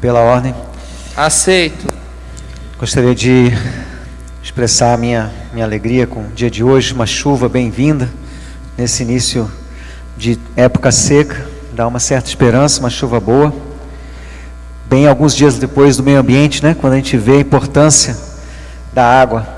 Pela ordem. Aceito. Gostaria de expressar a minha, minha alegria com o dia de hoje, uma chuva bem-vinda nesse início de época seca, dá uma certa esperança, uma chuva boa. Bem alguns dias depois do meio ambiente, né, quando a gente vê a importância da água.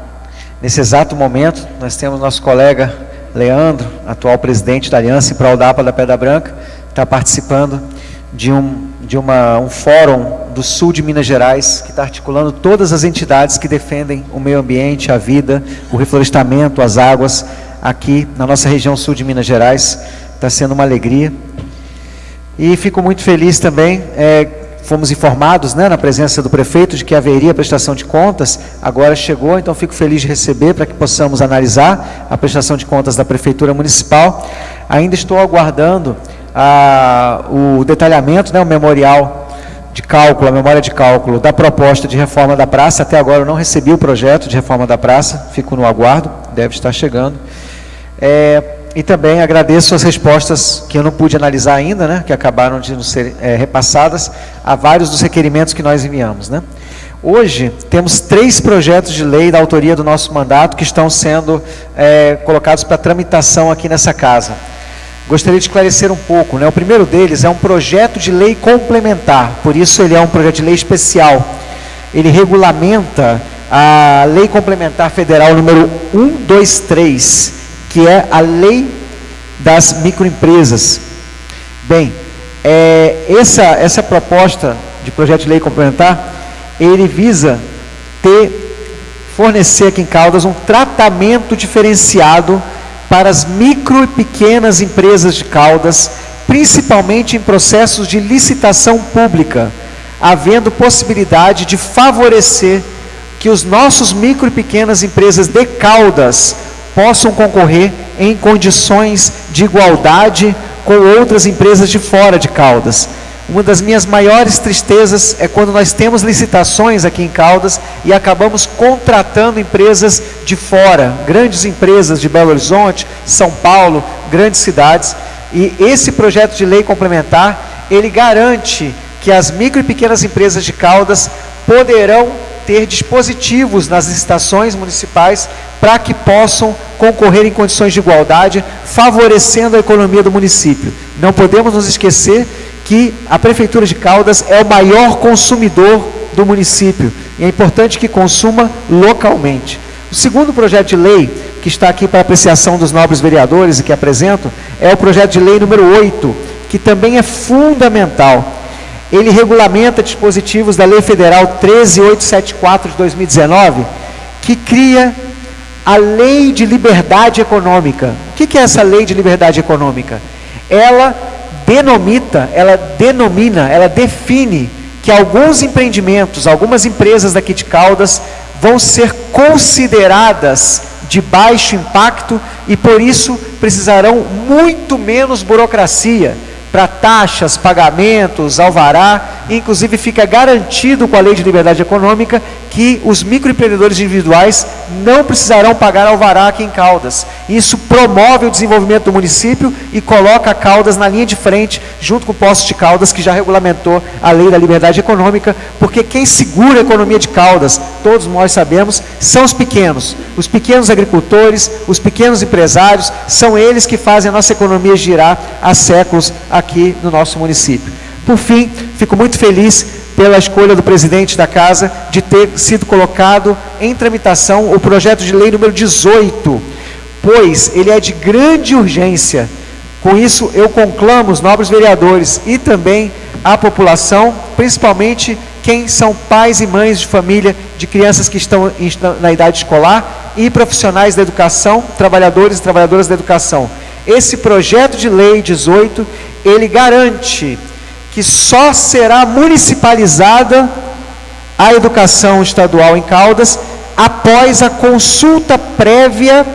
Nesse exato momento, nós temos nosso colega Leandro, atual presidente da Aliança para Dapa da Pedra Branca, está participando de um de uma, um fórum do sul de Minas Gerais, que está articulando todas as entidades que defendem o meio ambiente, a vida, o reflorestamento, as águas, aqui na nossa região sul de Minas Gerais. Está sendo uma alegria. E fico muito feliz também, é, fomos informados né, na presença do prefeito de que haveria prestação de contas, agora chegou, então fico feliz de receber para que possamos analisar a prestação de contas da Prefeitura Municipal. Ainda estou aguardando a, o detalhamento, né, o memorial de cálculo, a memória de cálculo da proposta de reforma da praça. Até agora eu não recebi o projeto de reforma da praça, fico no aguardo, deve estar chegando. É, e também agradeço as respostas que eu não pude analisar ainda, né, que acabaram de nos ser é, repassadas, a vários dos requerimentos que nós enviamos. Né. Hoje, temos três projetos de lei da autoria do nosso mandato que estão sendo é, colocados para tramitação aqui nessa casa gostaria de esclarecer um pouco. Né? O primeiro deles é um projeto de lei complementar, por isso ele é um projeto de lei especial. Ele regulamenta a Lei Complementar Federal número 123, que é a Lei das Microempresas. Bem, é, essa, essa proposta de projeto de lei complementar, ele visa ter, fornecer aqui em Caldas um tratamento diferenciado para as micro e pequenas empresas de Caldas, principalmente em processos de licitação pública, havendo possibilidade de favorecer que os nossos micro e pequenas empresas de Caldas possam concorrer em condições de igualdade com outras empresas de fora de Caldas. Uma das minhas maiores tristezas é quando nós temos licitações aqui em Caldas e acabamos contratando empresas de fora, grandes empresas de Belo Horizonte, São Paulo, grandes cidades. E esse projeto de lei complementar, ele garante que as micro e pequenas empresas de Caldas poderão ter dispositivos nas licitações municipais para que possam concorrer em condições de igualdade, favorecendo a economia do município. Não podemos nos esquecer que a Prefeitura de Caldas é o maior consumidor do município e é importante que consuma localmente. O segundo projeto de lei que está aqui para apreciação dos nobres vereadores e que apresento é o projeto de lei número 8, que também é fundamental. Ele regulamenta dispositivos da Lei Federal 13874 de 2019, que cria a Lei de Liberdade Econômica. O que é essa Lei de Liberdade Econômica? Ela denomita, ela denomina, ela define que alguns empreendimentos, algumas empresas daqui de Caldas vão ser consideradas de baixo impacto e por isso precisarão muito menos burocracia para taxas, pagamentos, alvará, inclusive fica garantido com a Lei de Liberdade Econômica que os microempreendedores individuais não precisarão pagar alvará aqui em Caldas. Isso promove o desenvolvimento do município e coloca Caldas na linha de frente, junto com o Posto de Caldas, que já regulamentou a Lei da Liberdade Econômica, porque quem segura a economia de Caldas, todos nós sabemos, são os pequenos. Os pequenos agricultores, os pequenos empresários, são eles que fazem a nossa economia girar há séculos aqui no nosso município. Por fim, fico muito feliz pela escolha do presidente da casa de ter sido colocado em tramitação o projeto de lei número 18, pois ele é de grande urgência. Com isso, eu conclamo os nobres vereadores e também a população, principalmente quem são pais e mães de família de crianças que estão na idade escolar e profissionais da educação, trabalhadores e trabalhadoras da educação. Esse projeto de lei 18, ele garante que só será municipalizada a educação estadual em Caldas após a consulta prévia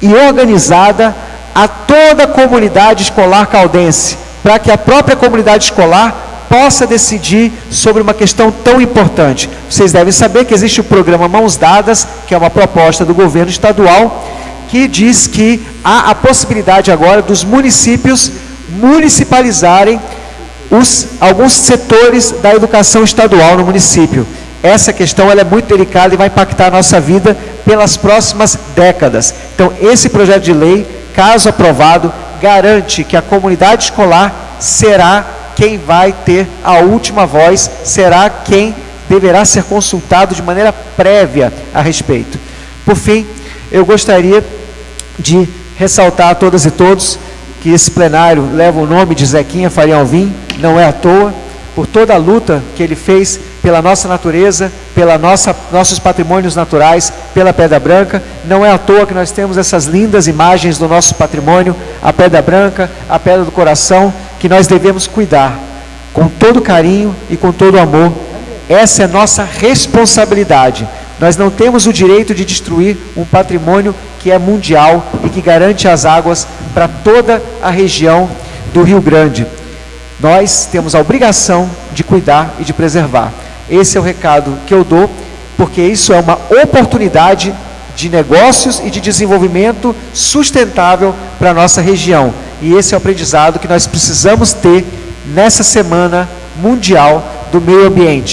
e organizada a toda a comunidade escolar caldense, para que a própria comunidade escolar possa decidir sobre uma questão tão importante. Vocês devem saber que existe o programa Mãos Dadas, que é uma proposta do governo estadual, que diz que há a possibilidade agora dos municípios municipalizarem os, alguns setores da educação estadual no município. Essa questão é muito delicada e vai impactar a nossa vida pelas próximas décadas. Então, esse projeto de lei, caso aprovado, garante que a comunidade escolar será quem vai ter a última voz, será quem deverá ser consultado de maneira prévia a respeito. Por fim, eu gostaria de ressaltar a todas e todos que esse plenário leva o nome de Zequinha Faria Alvim, não é à toa, por toda a luta que ele fez pela nossa natureza, pela nossa, nossos patrimônios naturais, pela Pedra Branca. Não é à toa que nós temos essas lindas imagens do nosso patrimônio, a Pedra Branca, a Pedra do Coração, que nós devemos cuidar com todo carinho e com todo amor. Essa é nossa responsabilidade. Nós não temos o direito de destruir um patrimônio que é mundial e que garante as águas para toda a região do Rio Grande. Nós temos a obrigação de cuidar e de preservar. Esse é o recado que eu dou, porque isso é uma oportunidade de negócios e de desenvolvimento sustentável para a nossa região. E esse é o aprendizado que nós precisamos ter nessa Semana Mundial do Meio Ambiente.